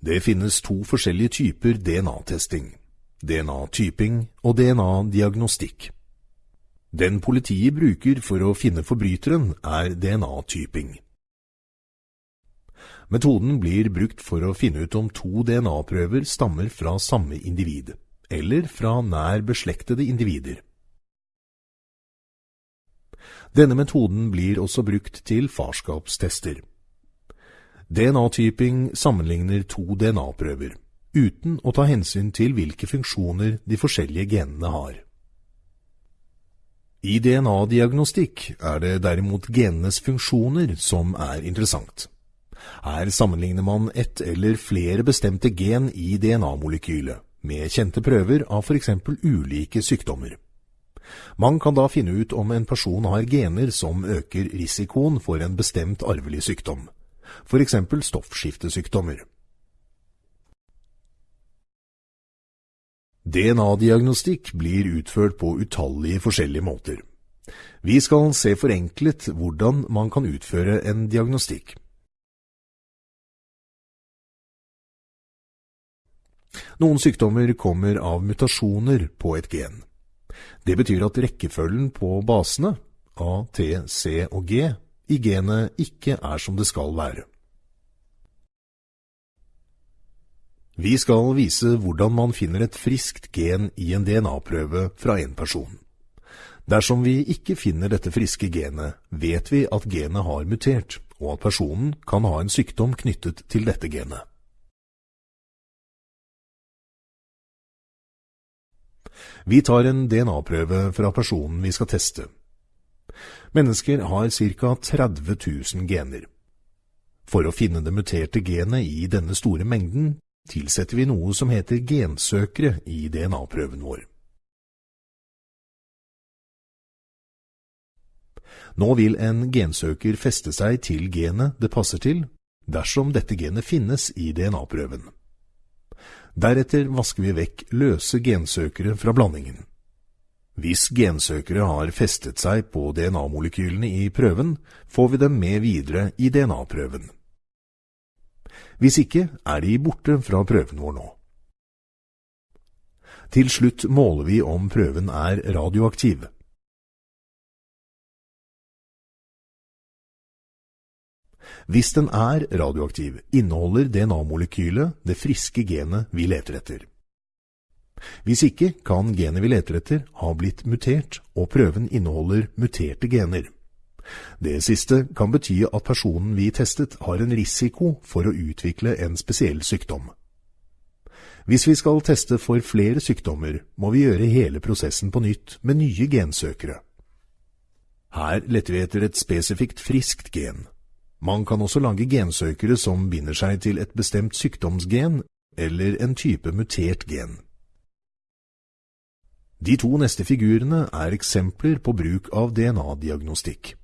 Det finnes to forskjellige typer DNA-testing. DNA-typing og DNA-diagnostikk. Den politiet bruker for å finne forbryteren, er DNA-typing. Metoden blir brukt for å finne ut om to DNA-prøver stammer fra samme individ, eller fra nær beslektede individer. Denne metoden blir også brukt til farskapstester. DNA-typing sammenligner to DNA-prøver, uten å ta hensyn til hvilke funksjoner de forskjellige genene har. I DNA-diagnostikk er det derimot genenes funksjoner som er interessant. Her sammenligner man ett eller flere bestemte gen i DNA-molekylet med kjente prøver av f.eks. ulike sykdommer. Man kan da finne ut om en person har gener som øker risikoen for en bestemt arvelig sykdom f.eks. stoffskiftesykdommer. DNA-diagnostikk blir utført på utallige forskjellige måter. Vi skal se forenklet hvordan man kan utføre en diagnostikk. Noen sykdommer kommer av mutasjoner på et gen. Det betyr at rekkefølgen på basene, A, T, C og G, i genet ikke er som det skal være. Vi skal vise hvordan man finner et friskt gen i en DNA-prøve fra en person. Dersom vi ikke finner dette friske genet, vet vi at genet har mutert, og at personen kan ha en sykdom knyttet til dette genet. Vi tar en DNA-prøve fra personen vi skal teste. Mennesker har ca. 30 000 gener. For å finne det muterte genet i denne store mengden, tilsetter vi noe som heter gensøkere i DNA-prøven vår. Nå vil en gensøker feste seg til genet det passer til, dersom dette genet finnes i DNA-prøven. Deretter vasker vi vekk løse gensøkere fra blandingen. Hvis gensøkere har festet seg på DNA-molekylene i prøven, får vi dem med videre i DNA-prøven. Hvis ikke er de borte fra prøven vår nå. Til slutt måler vi om prøven er radioaktiv. Hvis den er radioaktiv, inneholder DNA-molekylet det friske genet vi leter etter. Hvis ikke kan genet vi leter etter ha blitt mutert, og prøven inneholder muterte gener. Det siste kan bety at personen vi testet har en risiko for å utvikle en spesiell sykdom. Hvis vi skal teste for flere sykdommer, må vi gjøre hele prosessen på nytt med nye gensøkere. Her letter vi etter et spesifikt friskt gen. Man kan også lage gensøkere som binder seg til et bestemt sykdomsgen eller en type mutert gen. De to neste figurene er eksempler på bruk av DNA-diagnostikk.